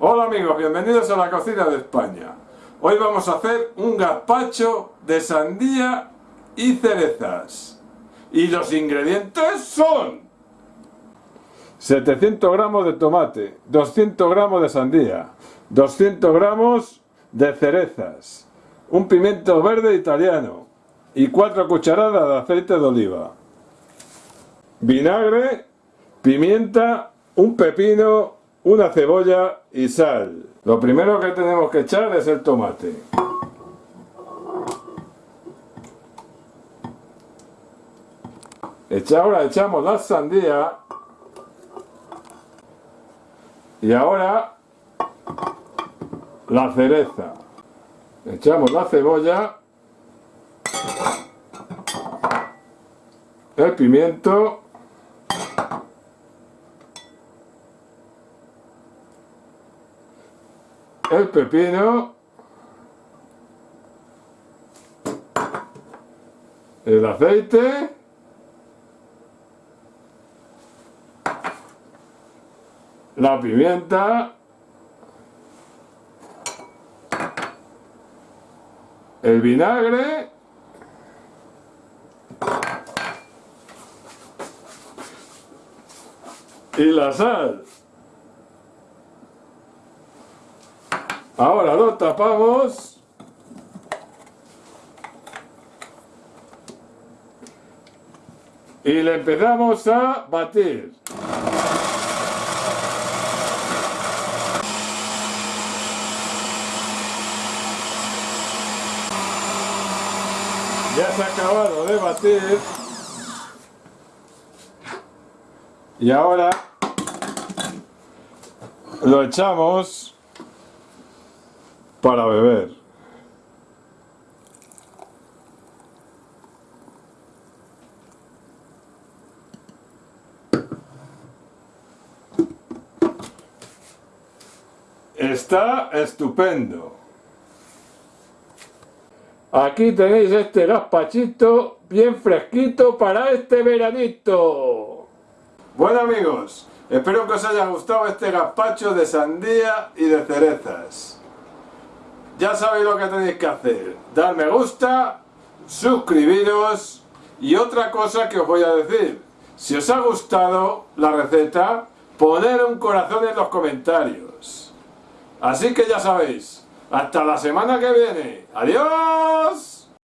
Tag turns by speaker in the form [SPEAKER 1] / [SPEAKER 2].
[SPEAKER 1] Hola amigos, bienvenidos a la cocina de España. Hoy vamos a hacer un gazpacho de sandía y cerezas. Y los ingredientes son 700 gramos de tomate, 200 gramos de sandía, 200 gramos de cerezas, un pimiento verde italiano y 4 cucharadas de aceite de oliva, vinagre, pimienta, un pepino, una cebolla y sal. Lo primero que tenemos que echar es el tomate. Ahora echamos la sandía y ahora la cereza. Echamos la cebolla, el pimiento el pepino, el aceite, la pimienta, el vinagre, y la sal. Ahora lo tapamos. Y le empezamos a batir. Ya se ha acabado de batir. Y ahora lo echamos para beber. Está estupendo. Aquí tenéis este gazpachito bien fresquito para este veranito. Bueno amigos, espero que os haya gustado este gazpacho de sandía y de cerezas. Ya sabéis lo que tenéis que hacer. Dar me gusta, suscribiros y otra cosa que os voy a decir. Si os ha gustado la receta, poner un corazón en los comentarios. Así que ya sabéis, hasta la semana que viene. ¡Adiós!